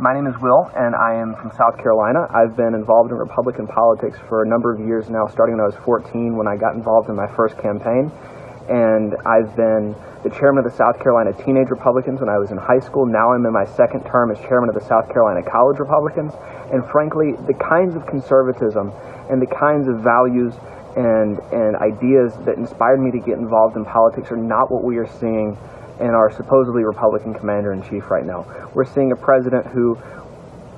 My name is Will, and I am from South Carolina. I've been involved in Republican politics for a number of years now, starting when I was 14 when I got involved in my first campaign. And I've been the chairman of the South Carolina Teenage Republicans when I was in high school. Now I'm in my second term as chairman of the South Carolina College Republicans. And frankly, the kinds of conservatism and the kinds of values and, and ideas that inspired me to get involved in politics are not what we are seeing and our supposedly Republican commander in chief right now. We're seeing a president who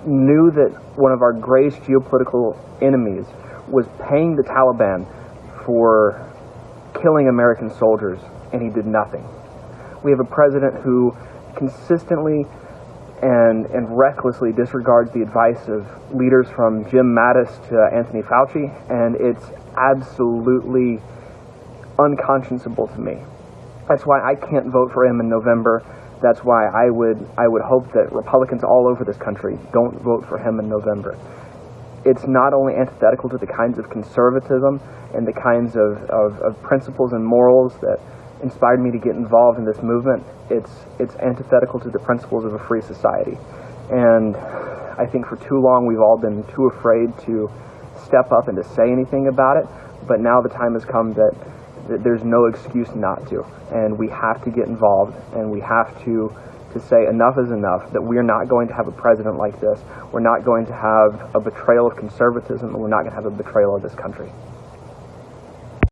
knew that one of our greatest geopolitical enemies was paying the Taliban for killing American soldiers, and he did nothing. We have a president who consistently and, and recklessly disregards the advice of leaders from Jim Mattis to Anthony Fauci, and it's absolutely unconscionable to me. That's why I can't vote for him in November. That's why I would I would hope that Republicans all over this country don't vote for him in November. It's not only antithetical to the kinds of conservatism and the kinds of, of, of principles and morals that inspired me to get involved in this movement, it's it's antithetical to the principles of a free society. And I think for too long we've all been too afraid to step up and to say anything about it. But now the time has come that there's no excuse not to. And we have to get involved and we have to, to say enough is enough, that we are not going to have a president like this. We're not going to have a betrayal of conservatism and we're not going to have a betrayal of this country.